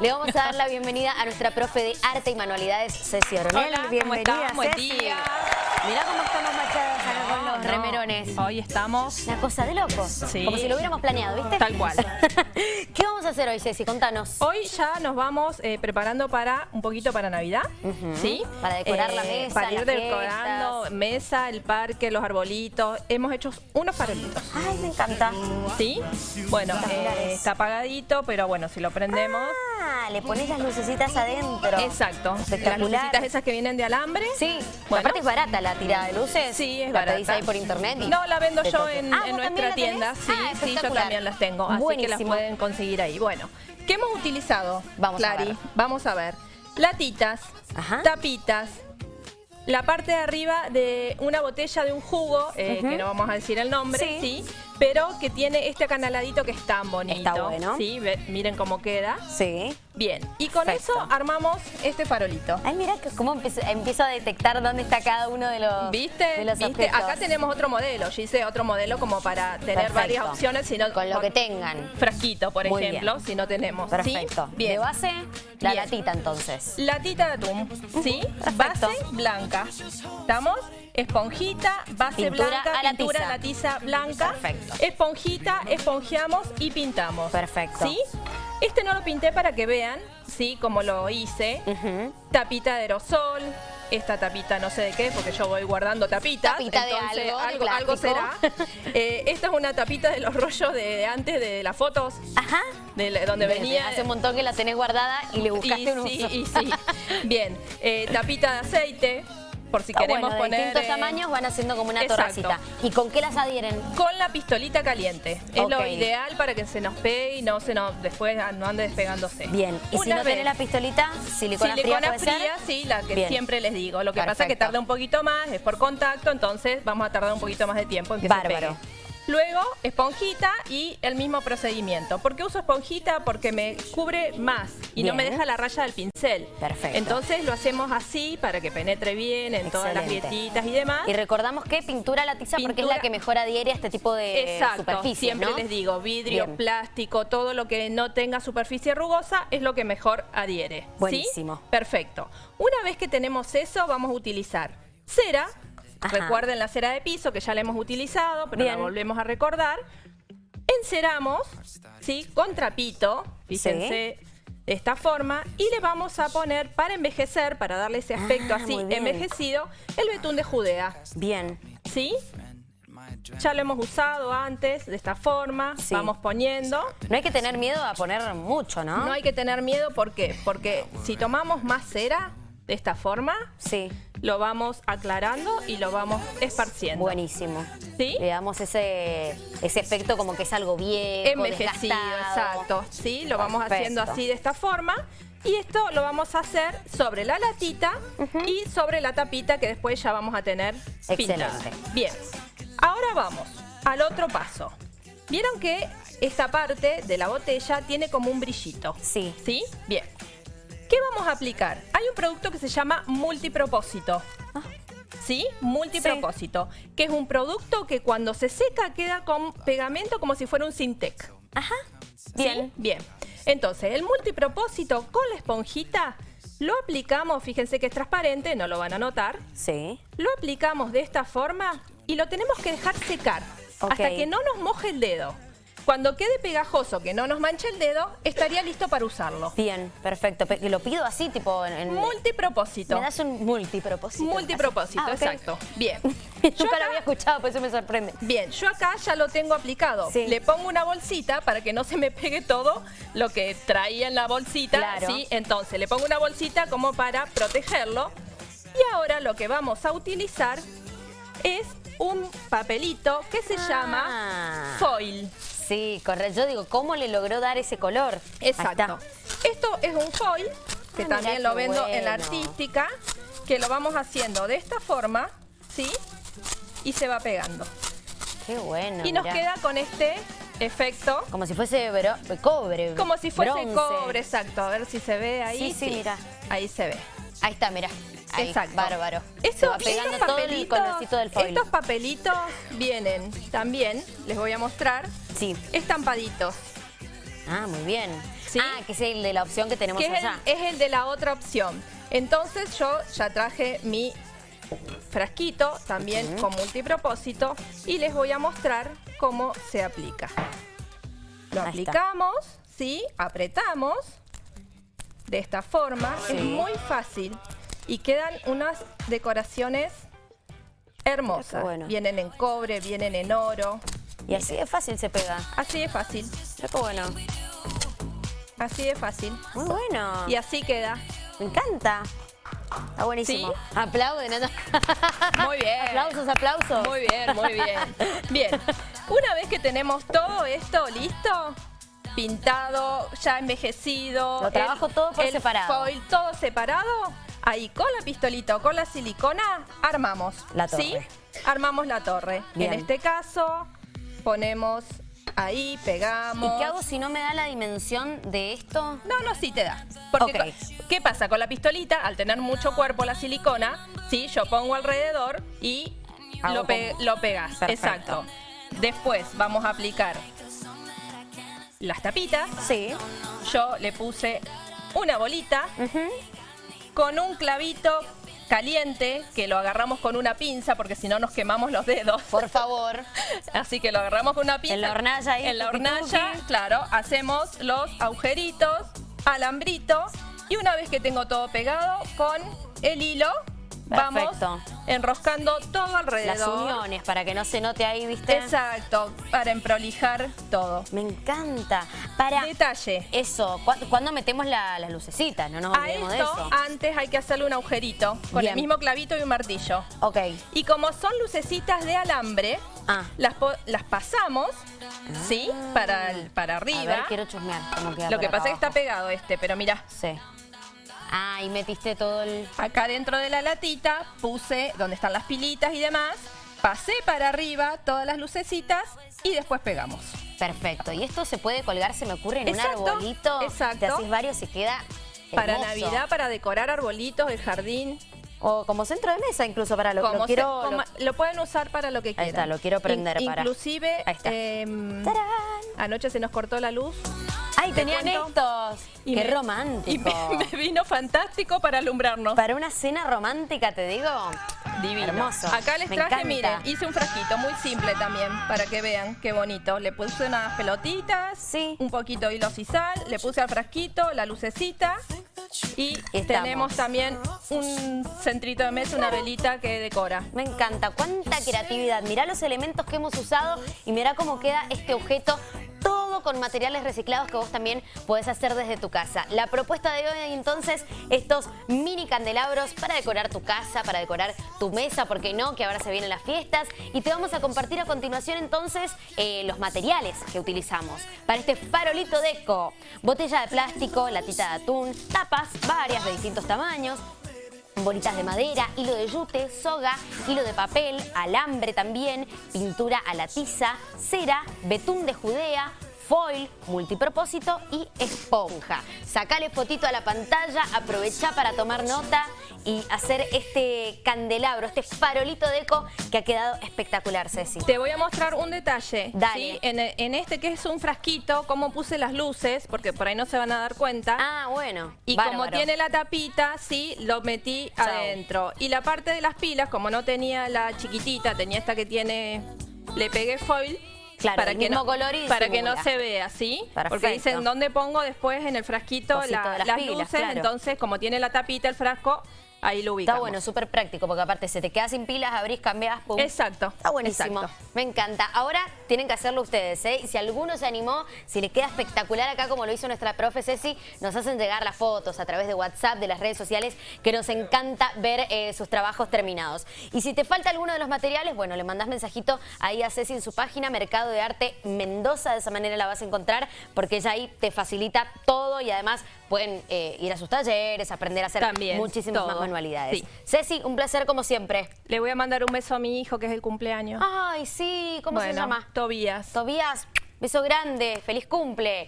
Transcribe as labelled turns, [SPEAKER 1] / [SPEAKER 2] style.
[SPEAKER 1] Le vamos a dar la bienvenida a nuestra profe de arte y manualidades, Ceci Oronel.
[SPEAKER 2] Hola, ¿cómo
[SPEAKER 1] Bienvenida?
[SPEAKER 2] Buen
[SPEAKER 1] Ceci.
[SPEAKER 2] día.
[SPEAKER 1] Mirá cómo estamos machadas acá con los
[SPEAKER 2] No,
[SPEAKER 1] remerones.
[SPEAKER 2] Hoy estamos...
[SPEAKER 1] Una cosa de locos.
[SPEAKER 2] Sí.
[SPEAKER 1] Como si lo hubiéramos planeado, ¿viste?
[SPEAKER 2] Tal cual.
[SPEAKER 1] ¿Qué vamos a hacer hoy, Ceci? Contanos.
[SPEAKER 2] Hoy ya nos vamos eh, preparando para un poquito para Navidad, ¿sí? Eh,
[SPEAKER 1] Para decorar la mesa,
[SPEAKER 2] Para ir decorando
[SPEAKER 1] fiestas.
[SPEAKER 2] mesa, el parque, los arbolitos. Hemos hecho unos farolitos,
[SPEAKER 1] Ay, me encanta.
[SPEAKER 2] ¿sí? Bueno, eh, está apagadito, pero bueno, si lo prendemos...
[SPEAKER 1] Ah, le pones las lucecitas adentro.
[SPEAKER 2] Exacto. Las
[SPEAKER 1] Espectacular.
[SPEAKER 2] lucecitas esas que vienen de alambre.
[SPEAKER 1] Sí,
[SPEAKER 2] Bueno.
[SPEAKER 1] aparte es barata la tirada de luces.
[SPEAKER 2] Sí, es
[SPEAKER 1] la
[SPEAKER 2] barata.
[SPEAKER 1] pedís ahí por internet y
[SPEAKER 2] No, la vendo yo en,
[SPEAKER 1] Ah,
[SPEAKER 2] en
[SPEAKER 1] ¿vos también
[SPEAKER 2] nuestra tienda.
[SPEAKER 1] tenés?
[SPEAKER 2] Sí,
[SPEAKER 1] Ah,
[SPEAKER 2] sí, yo también las tengo. Así que las pueden conseguir ahí. Bueno, ¿qué hemos utilizado?
[SPEAKER 1] Vamos a ver.
[SPEAKER 2] Vamos a ver. Latitas,
[SPEAKER 1] Ajá.
[SPEAKER 2] tapitas, la parte de arriba de una botella de un jugo, eh, que no vamos a decir el nombre,
[SPEAKER 1] Sí.
[SPEAKER 2] sí. Pero que tiene este acanaladito que es tan bonito.
[SPEAKER 1] Está bueno.
[SPEAKER 2] Sí, ve- miren cómo queda.
[SPEAKER 1] Sí.
[SPEAKER 2] Bien, y con
[SPEAKER 1] Perfecto.
[SPEAKER 2] eso armamos este farolito.
[SPEAKER 1] Ay, mira cómo empiezo, empiezo a detectar dónde está cada uno de los
[SPEAKER 2] ¿Viste?
[SPEAKER 1] de los
[SPEAKER 2] ¿Viste? Acá tenemos otro modelo. Yo hice otro modelo como para tener
[SPEAKER 1] Perfecto.
[SPEAKER 2] varias opciones. Sino
[SPEAKER 1] Con lo que tengan.
[SPEAKER 2] Frasquito, por
[SPEAKER 1] Muy
[SPEAKER 2] ejemplo,
[SPEAKER 1] bien.
[SPEAKER 2] si no tenemos. ¿sí?
[SPEAKER 1] Perfecto.
[SPEAKER 2] Bien.
[SPEAKER 1] De base, la
[SPEAKER 2] Bien.
[SPEAKER 1] latita entonces.
[SPEAKER 2] Latita de atún, ¿sí?
[SPEAKER 1] perfecto.
[SPEAKER 2] Base blanca. ¿Estamos? Esponjita, base
[SPEAKER 1] Pintura
[SPEAKER 2] blanca,
[SPEAKER 1] a la
[SPEAKER 2] pintura
[SPEAKER 1] tiza.
[SPEAKER 2] a la tiza blanca.
[SPEAKER 1] Perfecto.
[SPEAKER 2] Esponjita, esponjeamos y pintamos.
[SPEAKER 1] Perfecto.
[SPEAKER 2] ¿Sí? Este no lo pinté para que vean, ¿sí? Como lo hice. Tapita de aerosol. Esta tapita no sé de qué, porque yo voy guardando tapitas.
[SPEAKER 1] Tapita de
[SPEAKER 2] entonces
[SPEAKER 1] algo, de
[SPEAKER 2] algo, algo será.
[SPEAKER 1] plástico.
[SPEAKER 2] Eh, esta es una tapita de los rollos de antes de las fotos,
[SPEAKER 1] Ajá.
[SPEAKER 2] de la- donde
[SPEAKER 1] Desde
[SPEAKER 2] venía.
[SPEAKER 1] Hace un montón que la tenés guardada y le buscaste
[SPEAKER 2] y,
[SPEAKER 1] un
[SPEAKER 2] sí,
[SPEAKER 1] uso.
[SPEAKER 2] y sí. Bien, eh, tapita de aceite, por si
[SPEAKER 1] Está
[SPEAKER 2] queremos
[SPEAKER 1] bueno, de
[SPEAKER 2] poner...
[SPEAKER 1] distintos
[SPEAKER 2] eh,
[SPEAKER 1] tamaños van haciendo como una
[SPEAKER 2] exacto.
[SPEAKER 1] torracita. ¿Y con qué las adhieren?
[SPEAKER 2] Con la pistolita caliente. Es lo ideal para que se nos pegue y no se nos después no ande despegándose.
[SPEAKER 1] Bien. ¿Y si
[SPEAKER 2] Una
[SPEAKER 1] no tenés
[SPEAKER 2] vez-
[SPEAKER 1] la pistolita, silicona,
[SPEAKER 2] Silicona
[SPEAKER 1] fría puede
[SPEAKER 2] fría,
[SPEAKER 1] ser?
[SPEAKER 2] sí, la que
[SPEAKER 1] Bien.
[SPEAKER 2] siempre les digo. Lo que pasa es que tarda un poquito más, es por contacto, entonces vamos a tardar un poquito más de tiempo en que
[SPEAKER 1] Bárbaro.
[SPEAKER 2] se pegue. Luego, esponjita y el mismo procedimiento. ¿Por qué uso esponjita? Porque me cubre más y no me deja la raya del pincel.
[SPEAKER 1] Perfecto.
[SPEAKER 2] Entonces lo hacemos así para que penetre bien en todas las grietitas y demás.
[SPEAKER 1] Y recordamos que pintura la tiza porque es
[SPEAKER 2] Pintura-
[SPEAKER 1] la que mejor adhiere a este tipo de
[SPEAKER 2] Exacto,
[SPEAKER 1] superficies,
[SPEAKER 2] siempre
[SPEAKER 1] ¿no?
[SPEAKER 2] les digo, vidrio,
[SPEAKER 1] Bien.
[SPEAKER 2] plástico, todo lo que no tenga superficie rugosa es lo que mejor adhiere. ¿sí?
[SPEAKER 1] Buenísimo.
[SPEAKER 2] Perfecto. Una vez que tenemos eso, vamos a utilizar cera.
[SPEAKER 1] Ajá.
[SPEAKER 2] Recuerden la cera de piso que ya la hemos utilizado, pero
[SPEAKER 1] Bien.
[SPEAKER 2] la volvemos a recordar. Enceramos, ¿sí? Con trapito, fíjense. De esta forma y le vamos a poner para envejecer, para darle ese aspecto
[SPEAKER 1] Ah,
[SPEAKER 2] así envejecido, el betún de Judea.
[SPEAKER 1] Bien.
[SPEAKER 2] ¿Sí? Ya lo hemos usado antes de esta forma.
[SPEAKER 1] Sí.
[SPEAKER 2] Vamos poniendo.
[SPEAKER 1] No hay que tener miedo a poner mucho, ¿no?
[SPEAKER 2] No hay que tener miedo, ¿por qué? Porque si tomamos más cera de esta forma,
[SPEAKER 1] Sí,
[SPEAKER 2] lo vamos aclarando y lo vamos esparciendo.
[SPEAKER 1] buenísimo.
[SPEAKER 2] ¿Sí?
[SPEAKER 1] Le damos ese, ese efecto como que es algo viejo,
[SPEAKER 2] Envejecido,
[SPEAKER 1] desgastado.
[SPEAKER 2] exacto. ¿Sí? Lo vamos haciendo así de esta forma. Y esto lo vamos a hacer sobre la latita y sobre la tapita que después ya vamos a tener pintada.
[SPEAKER 1] Excelente.
[SPEAKER 2] Bien, ahora vamos al otro paso. Vieron que esta parte de la botella tiene como un brillito.
[SPEAKER 1] Sí.
[SPEAKER 2] ¿Sí? Bien. ¿Qué vamos a aplicar? Hay un producto que se llama multipropósito.
[SPEAKER 1] Ah.
[SPEAKER 2] ¿Sí? Multipropósito. Que es un producto que cuando se seca queda con pegamento como si fuera un Sintec.
[SPEAKER 1] Ajá.
[SPEAKER 2] ¿Sí?
[SPEAKER 1] Bien.
[SPEAKER 2] Bien. Entonces, el multipropósito con la esponjita lo aplicamos, fíjense que es transparente, no lo van a notar.
[SPEAKER 1] Sí.
[SPEAKER 2] Lo aplicamos de esta forma y lo tenemos que dejar secar hasta que no nos moje el dedo. Cuando quede pegajoso, que no nos manche el dedo, estaría listo para usarlo.
[SPEAKER 1] Bien, perfecto. Pe- Lo pido así, tipo en... en-
[SPEAKER 2] Multipropósito.
[SPEAKER 1] Me das un multipropósito.
[SPEAKER 2] Multipropósito,
[SPEAKER 1] Ah, ok.
[SPEAKER 2] exacto. Bien.
[SPEAKER 1] Yo nunca lo había escuchado, por eso me sorprende.
[SPEAKER 2] Bien, yo acá ya lo tengo aplicado.
[SPEAKER 1] Sí.
[SPEAKER 2] Le pongo una bolsita para que no se me pegue todo lo que traía en la bolsita.
[SPEAKER 1] Claro.
[SPEAKER 2] ¿sí? Entonces le pongo una bolsita como para protegerlo. Y ahora lo que vamos a utilizar es un papelito que se
[SPEAKER 1] Ah.
[SPEAKER 2] llama foil.
[SPEAKER 1] Sí, correcto. Yo digo, ¿cómo le logró dar ese color?
[SPEAKER 2] Exacto. Esto es un foil que
[SPEAKER 1] Ah,
[SPEAKER 2] también lo vendo en la artística, que lo vamos haciendo de esta forma, ¿sí? Y se va pegando.
[SPEAKER 1] Qué bueno.
[SPEAKER 2] y nos
[SPEAKER 1] mirá.
[SPEAKER 2] queda con este efecto
[SPEAKER 1] Como si fuese cobre.
[SPEAKER 2] Como si fuese
[SPEAKER 1] bronce.
[SPEAKER 2] cobre, exacto. A ver si se ve ahí.
[SPEAKER 1] Sí, sí, mira.
[SPEAKER 2] Ahí se ve.
[SPEAKER 1] Ahí está, mira. Ahí,
[SPEAKER 2] Exacto.
[SPEAKER 1] bárbaro. Va pegando
[SPEAKER 2] estos
[SPEAKER 1] todo el
[SPEAKER 2] papelitos-
[SPEAKER 1] colorcito del foil.
[SPEAKER 2] Estos papelitos vienen también, les voy a mostrar,
[SPEAKER 1] Sí.
[SPEAKER 2] estampaditos.
[SPEAKER 1] Ah, muy bien.
[SPEAKER 2] ¿sí?
[SPEAKER 1] Ah, que es el de la opción que tenemos
[SPEAKER 2] que es el, es el de la otra opción. Entonces yo ya traje mi frasquito, también con multipropósito, y les voy a mostrar cómo se aplica. Lo
[SPEAKER 1] Ahí está.
[SPEAKER 2] aplicamos, ¿sí? Apretamos de esta forma. Es muy fácil y quedan unas decoraciones hermosas.
[SPEAKER 1] Bueno.
[SPEAKER 2] Vienen en cobre, vienen en oro.
[SPEAKER 1] Y así de fácil se pega.
[SPEAKER 2] Así de fácil,
[SPEAKER 1] qué bueno.
[SPEAKER 2] así de fácil.
[SPEAKER 1] Muy bueno.
[SPEAKER 2] Y así queda.
[SPEAKER 1] Me encanta. Está buenísimo. Aplauden. ¿no?
[SPEAKER 2] Muy bien.
[SPEAKER 1] aplausos, aplausos.
[SPEAKER 2] Muy bien, muy bien. Bien, una vez que tenemos todo esto listo, pintado, ya envejecido.
[SPEAKER 1] Lo trabajo todo por
[SPEAKER 2] el
[SPEAKER 1] separado.
[SPEAKER 2] foil todo separado. Ahí con la pistolita o con la silicona armamos.
[SPEAKER 1] La torre.
[SPEAKER 2] ¿Sí? Armamos la torre.
[SPEAKER 1] Bien.
[SPEAKER 2] En este caso ponemos ahí, pegamos.
[SPEAKER 1] ¿Y qué hago si no me da la dimensión de esto?
[SPEAKER 2] No, no, sí te da. Porque, ¿qué pasa? Con la pistolita, al tener mucho cuerpo la silicona, sí, yo pongo alrededor y
[SPEAKER 1] Hago
[SPEAKER 2] lo, pe- lo pegas.
[SPEAKER 1] Perfecto.
[SPEAKER 2] Exacto. Después vamos a aplicar las tapitas.
[SPEAKER 1] Sí.
[SPEAKER 2] Yo le puse una bolita con un clavito caliente que lo agarramos con una pinza porque si no nos quemamos los dedos.
[SPEAKER 1] Por favor.
[SPEAKER 2] Así que lo agarramos con una pinza.
[SPEAKER 1] En la hornalla ahí,
[SPEAKER 2] En la hornalla, claro, hacemos los agujeritos, alambrito y una vez que tengo todo pegado con el hilo,
[SPEAKER 1] Perfecto.
[SPEAKER 2] vamos enroscando todo alrededor.
[SPEAKER 1] Las uniones, para que no se note ahí, ¿viste?
[SPEAKER 2] Exacto, para emprolijar todo.
[SPEAKER 1] Me encanta. Para
[SPEAKER 2] Detalle.
[SPEAKER 1] eso, ¿cu- ¿cuándo metemos la- las lucecitas? No nos
[SPEAKER 2] A
[SPEAKER 1] olvidemos de
[SPEAKER 2] esto
[SPEAKER 1] eso.
[SPEAKER 2] antes hay que hacerle un agujerito con
[SPEAKER 1] Bien.
[SPEAKER 2] el mismo clavito y un martillo.
[SPEAKER 1] Ok.
[SPEAKER 2] Y como son lucecitas de alambre,
[SPEAKER 1] Ah.
[SPEAKER 2] las, las pasamos, ¿sí? Para, el- para
[SPEAKER 1] A
[SPEAKER 2] arriba.
[SPEAKER 1] ver, quiero chusmear cómo queda
[SPEAKER 2] Lo que pasa es que está pegado este, pero mira,
[SPEAKER 1] Sí. Ah, y metiste todo el...
[SPEAKER 2] acá dentro de la latita puse donde están las pilitas y demás, pasé para arriba todas las lucecitas y después pegamos.
[SPEAKER 1] Perfecto. Y esto se puede colgar, se me ocurre, en
[SPEAKER 2] Exacto,
[SPEAKER 1] un arbolito.
[SPEAKER 2] exacto.
[SPEAKER 1] Te haces varios y queda
[SPEAKER 2] Para. Navidad, para decorar arbolitos, el jardín.
[SPEAKER 1] O como centro de mesa, incluso para lo, lo
[SPEAKER 2] como se-
[SPEAKER 1] quiero...
[SPEAKER 2] como-
[SPEAKER 1] lo-
[SPEAKER 2] lo... pueden usar para lo que quieran.
[SPEAKER 1] está, lo quiero prender
[SPEAKER 2] In-
[SPEAKER 1] para-
[SPEAKER 2] Inclusive,
[SPEAKER 1] Ahí está.
[SPEAKER 2] em, anoche se nos cortó la luz.
[SPEAKER 1] ¡Ay,
[SPEAKER 2] Te
[SPEAKER 1] tenían estos!
[SPEAKER 2] y
[SPEAKER 1] ¡Qué
[SPEAKER 2] me-
[SPEAKER 1] romántico!
[SPEAKER 2] Y me, me vino fantástico para alumbrarnos.
[SPEAKER 1] Para una cena romántica, te digo.
[SPEAKER 2] Divino.
[SPEAKER 1] Hermoso.
[SPEAKER 2] Acá les
[SPEAKER 1] Me
[SPEAKER 2] traje,
[SPEAKER 1] encanta.
[SPEAKER 2] miren, hice un frasquito muy simple también, para que vean qué bonito. Le puse unas pelotitas,
[SPEAKER 1] Sí.
[SPEAKER 2] un poquito de hilo sisal, le puse al frasquito la lucecita y
[SPEAKER 1] Estamos.
[SPEAKER 2] tenemos también un centrito de mesa, una velita que decora.
[SPEAKER 1] Me encanta, cuánta creatividad. Mirá los elementos que hemos usado y mirá cómo queda este objeto. Todo con materiales reciclados que vos también podés hacer desde tu casa. La propuesta de hoy entonces, estos mini candelabros para decorar tu casa, para decorar tu mesa, ¿por qué no? Que ahora se vienen las fiestas. Y te vamos a compartir a continuación entonces eh, los materiales que utilizamos para este farolito deco. Botella de plástico, latita de atún, tapas varias de distintos tamaños, bolitas de madera, hilo de yute, soga, hilo de papel, alambre también, pintura a la tiza, cera, betún de Judea, foil, multipropósito y esponja. Sacale fotito a la pantalla, aprovecha para tomar nota y hacer este candelabro, este farolito de eco que ha quedado espectacular, Ceci.
[SPEAKER 2] Te voy a mostrar un detalle.
[SPEAKER 1] Dale.
[SPEAKER 2] ¿sí? En, en este que es un frasquito, cómo puse las luces, porque por ahí no se van a dar cuenta.
[SPEAKER 1] Ah, bueno.
[SPEAKER 2] Y como tiene la tapita, sí, lo metí
[SPEAKER 1] Chau.
[SPEAKER 2] adentro. Y la parte de las pilas, como no tenía la chiquitita, tenía esta que tiene, le pegué foil.
[SPEAKER 1] Claro,
[SPEAKER 2] para
[SPEAKER 1] el
[SPEAKER 2] que
[SPEAKER 1] mismo
[SPEAKER 2] no,
[SPEAKER 1] color y
[SPEAKER 2] Para que no se vea, ¿sí? Porque dicen, ¿dónde pongo después en el frasquito la-
[SPEAKER 1] las
[SPEAKER 2] las,
[SPEAKER 1] pilas,
[SPEAKER 2] luces?
[SPEAKER 1] claro.
[SPEAKER 2] Entonces, como tiene la tapita el frasco, ahí lo ubicamos.
[SPEAKER 1] Está bueno, súper práctico, porque aparte se te queda sin pilas, abrís, cambiás, pum.
[SPEAKER 2] Exacto.
[SPEAKER 1] Está buenísimo.
[SPEAKER 2] exacto.
[SPEAKER 1] Me encanta. Ahora tienen que hacerlo ustedes, ¿eh? Y si alguno se animó, si les queda espectacular acá como lo hizo nuestra profe Ceci, nos hacen llegar las fotos a través de WhatsApp, de las redes sociales, que nos encanta ver eh, sus trabajos terminados. Y si te falta alguno de los materiales, bueno, le mandás mensajito ahí a Ceci en su página, Mercado de Arte Mendoza, de esa manera la vas a encontrar, porque ella ahí te facilita todo y además pueden eh, ir a sus talleres, aprender a hacer
[SPEAKER 2] También,
[SPEAKER 1] muchísimas más
[SPEAKER 2] todo.
[SPEAKER 1] Manualidades.
[SPEAKER 2] Sí.
[SPEAKER 1] Ceci, un placer como siempre.
[SPEAKER 2] Le voy a mandar un beso a mi hijo, que es el cumpleaños.
[SPEAKER 1] Ay, sí, ¿cómo se llama?
[SPEAKER 2] Tobías.
[SPEAKER 1] Tobías, beso grande, feliz cumple.